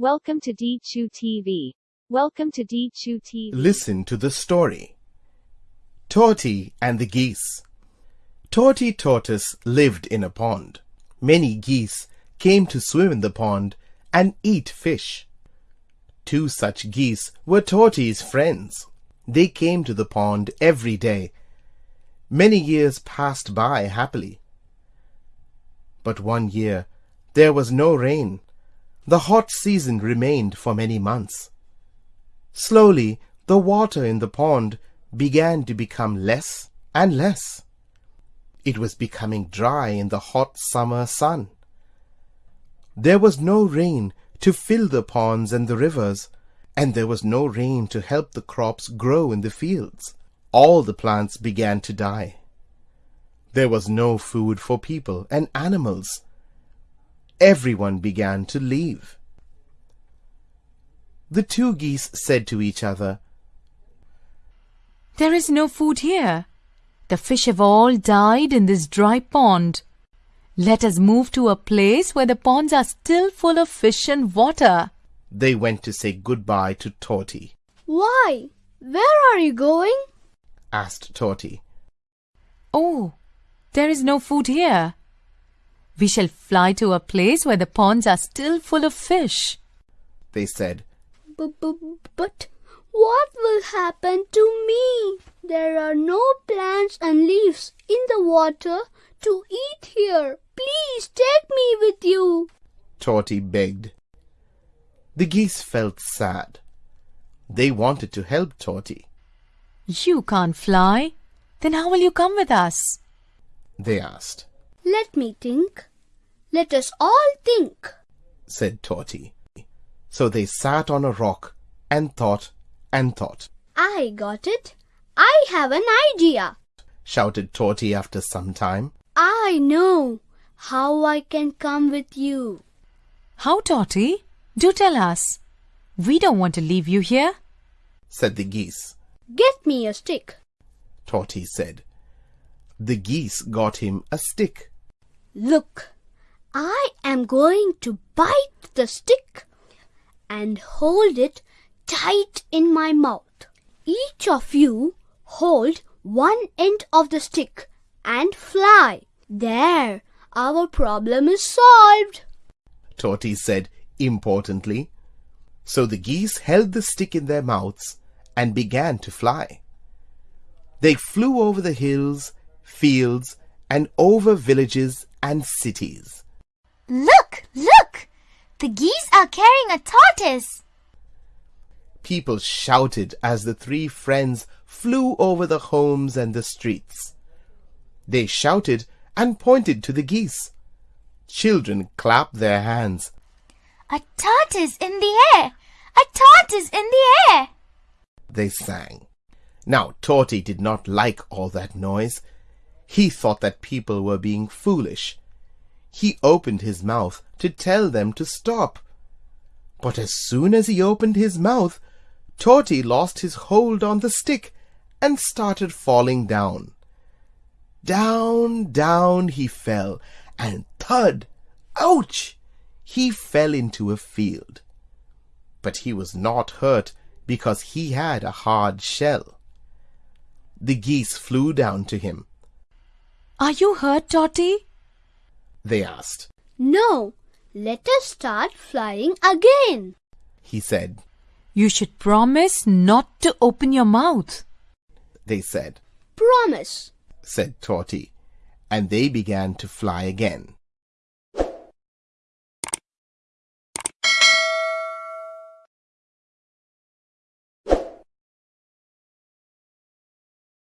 Welcome to D2 TV. Welcome to D2 TV. Listen to the story. Torty and the Geese. Torty Tortoise lived in a pond. Many geese came to swim in the pond and eat fish. Two such geese were Torty's friends. They came to the pond every day. Many years passed by happily. But one year there was no rain. The hot season remained for many months. Slowly the water in the pond began to become less and less. It was becoming dry in the hot summer sun. There was no rain to fill the ponds and the rivers, and there was no rain to help the crops grow in the fields. All the plants began to die. There was no food for people and animals. Everyone began to leave. The two geese said to each other, There is no food here. The fish have all died in this dry pond. Let us move to a place where the ponds are still full of fish and water. They went to say goodbye to Torty. Why? Where are you going? asked Torty. Oh, there is no food here. We shall fly to a place where the ponds are still full of fish. They said, But what will happen to me? There are no plants and leaves in the water to eat here. Please take me with you. Torty begged. The geese felt sad. They wanted to help Torty. You can't fly. Then how will you come with us? They asked, Let me think. Let us all think. said Torty. So they sat on a rock and thought and thought, I got it. I have an idea. shouted Torty after some time. I know how I can come with you. How, Torty? Do tell us. We don't want to leave you here. said the geese. Get me a stick. Torty said. The geese got him a stick. Look, I am going to bite the stick and hold it tight in my mouth. Each of you hold one end of the stick and fly. There, our problem is solved. Torty said importantly. So the geese held the stick in their mouths and began to fly. They flew over the hills, fields, and over villages and cities. Look, look! The geese are carrying a tortoise. People shouted as the three friends flew over the homes and the streets. They shouted and pointed to the geese. Children clapped their hands. A tortoise in the air! A tortoise in the air! They sang. Now Torty did not like all that noise. He thought that people were being foolish. He opened his mouth to tell them to stop. But as soon as he opened his mouth, Torty lost his hold on the stick and started falling down. Down, down he fell, and thud! Ouch! He fell into a field. But he was not hurt because he had a hard shell. The geese flew down to him. Are you hurt, Torty? They asked. No, let us start flying again. He said. You should promise not to open your mouth. They said. Promise. Said Torty. And they began to fly again.